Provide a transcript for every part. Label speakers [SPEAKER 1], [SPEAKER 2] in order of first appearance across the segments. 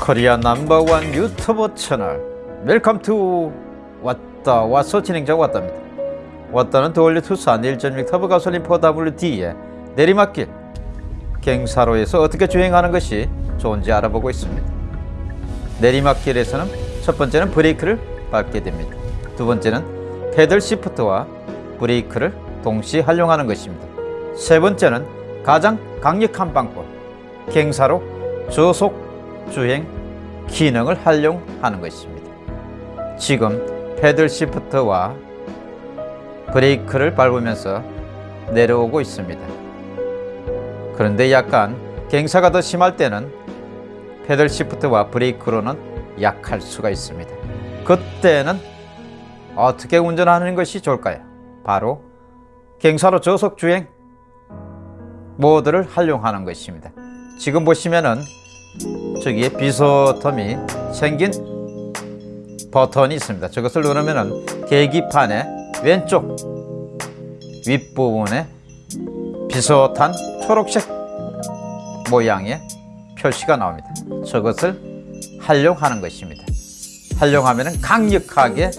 [SPEAKER 1] Korea number one 유튜브 채널. welcome to 왔다 와서 진행자 왔답니다. 왔다는 the all new 투싼 1.6 터보 가솔린 4WD의 내리막길 경사로에서 어떻게 주행하는 것이 좋은지 알아보고 있습니다. 내리막길에서는 첫 번째는 브레이크를 밟게 됩니다. 두 번째는 paddle shift와 브레이크를 동시에 활용하는 것입니다. 세 번째는 가장 강력한 방법 갱사로 저속 주행 기능을 활용하는 것입니다. 지금 패들 시프트와 브레이크를 밟으면서 내려오고 있습니다. 그런데 약간 갱사가 더 심할 때는 패들 시프트와 브레이크로는 약할 수가 있습니다. 그때는 어떻게 운전하는 것이 좋을까요? 바로 갱사로 저속 주행 모드를 활용하는 것입니다. 지금 보시면은 저기에 비소텀이 생긴 버튼이 있습니다. 저것을 누르면 계기판의 왼쪽 윗부분에 비슷한 초록색 모양의 표시가 나옵니다. 저것을 활용하는 것입니다. 활용하면 강력하게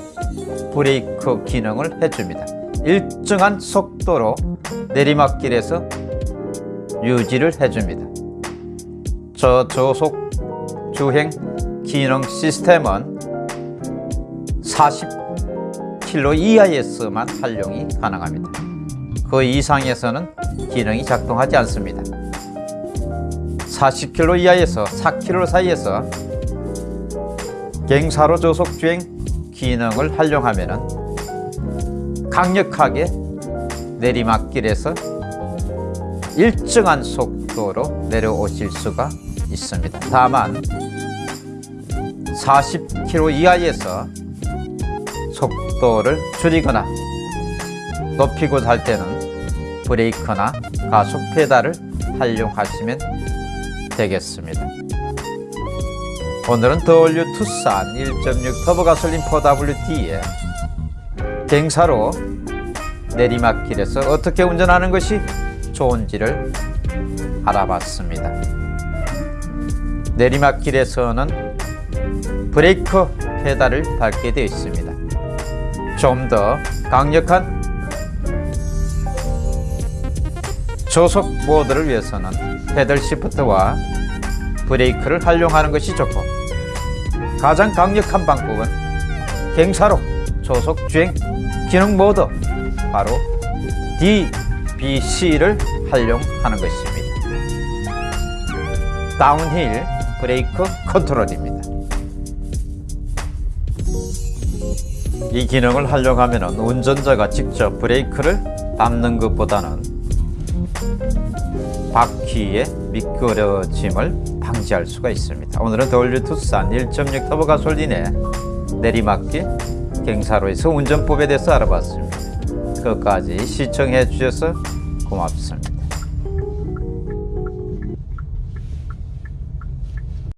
[SPEAKER 1] 브레이크 기능을 해줍니다. 일정한 속도로 내리막길에서 유지를 해줍니다. 저 저속 주행 기능 시스템은 40km 이하에서만 활용이 가능합니다. 그 이상에서는 기능이 작동하지 않습니다. 40km 이하에서 4km 사이에서 갱사로 저속 주행 기능을 활용하면 강력하게 내리막길에서 일정한 속도로 내려오실 수가 있습니다. 다만 40km 이하에서 속도를 줄이거나 높이고자 할 때는 브레이크나 가속 페달을 활용하시면 되겠습니다. 오늘은 더올류 투싼 1.6 터보 가솔린 4WD에 갱사로 내리막길에서 어떻게 운전하는 것이 좋은지를 알아봤습니다. 내리막길에서는 브레이크 페달을 밟게 되어 있습니다. 좀 더 강력한 저속 모드를 위해서는 paddle shift와 브레이크를 활용하는 것이 좋고 가장 강력한 방법은 경사로 저속 주행 기능 모드 바로 DBC를 활용하는 것입니다. downhill brake control입니다. 이 기능을 활용하면 운전자가 직접 브레이크를 밟는 것보다는 바퀴의 미끄러짐을 방지할 수가 있습니다. 오늘은 더올류 투싼 1.6 터보 가솔린의 내리막길 갱사로에서 운전법에 대해서 알아봤습니다. 끝까지 시청해 주셔서 고맙습니다.